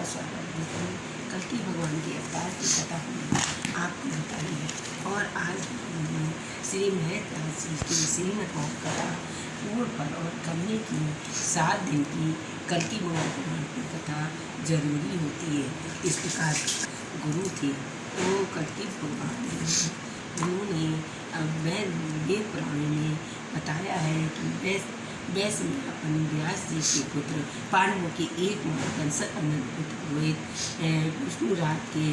आपका स्वागत देती हूँ कल की भगवान के अवतार की कथा हमने आपको बताई है और आज हमने श्री महत्व जी की श्रीमद कथा पूर्ण पर और करने की सात दिन की कल की भगवान पुराण की कथा ज़रूरी होती है। इस प्रकार गुरु थे, वो कल की भगवान उन्होंने वह वेद पुराण में बताया है कि वैसे में अपन व्यास जी के पुत्र, पांडवों के एक कंस विष्णु रात के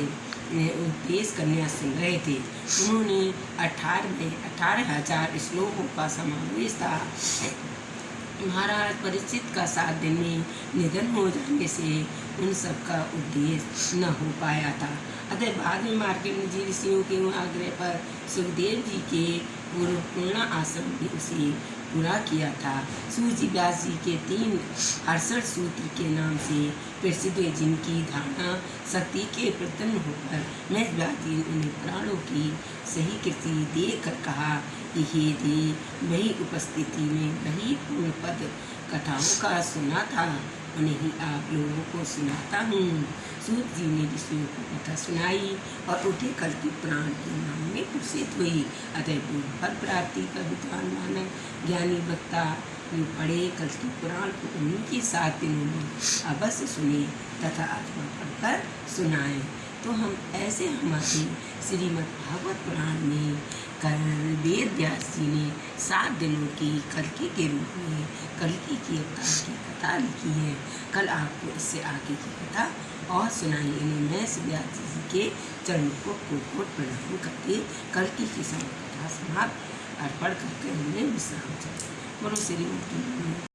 उपदेश कन्या सुन रहे थे। उन्होंने अठारह अठारह हज़ार श्लोकों का समावेश था। महाराज परिचित का सात दिन, निधन हो जाने से उन सब का उद्देश्य न हो पाया था। अतः बाद में मार्केट जी ऋषियों के आग्रह पर सुखदेव जी के पूर्व पूर्णा आश्रम भी उसे पूरा किया था। सूजी व्यास जी के तीन अड़सठ सूत्र के नाम से प्रसिद्ध जिनकी धारणा शक्ति के प्रतन होकर मैं व्यास उन्हें प्राणों की सही कृति देख कर कहा कि हे दे वही उपस्थिति में वही पूर्ण पद कथाओं का सुना था उन्हें आप लोगों को सुनाता हूँ सूत जी ने ऋषियों को कथा सुनाई और उठे कल की प्राण के नाम में प्रसिद्ध हुई अतः फल प्राप्ति का विद्वान मानव ज्ञानी वक्ता जो पढ़े कल की पुराण को उन्हीं के सात दिनों अवश्य सुने तथा आत्मा पढ़कर सुनाए तो हम ऐसे हमारे श्रीमद् भागवत पुराण में कल वेद व्यास जी ने सात दिनों की कलकी के रूप में कलकी की अवतार की कथा लिखी है। कल आपको इससे आगे की कथा और सुनाई इन्हें मैं व्यास जी के चरणों को कोट कोट प्रणाम करके कलकी की समय कथा समाप्त अर्पण करके उन्हें विश्राम चाहिए बोलो श्रीमती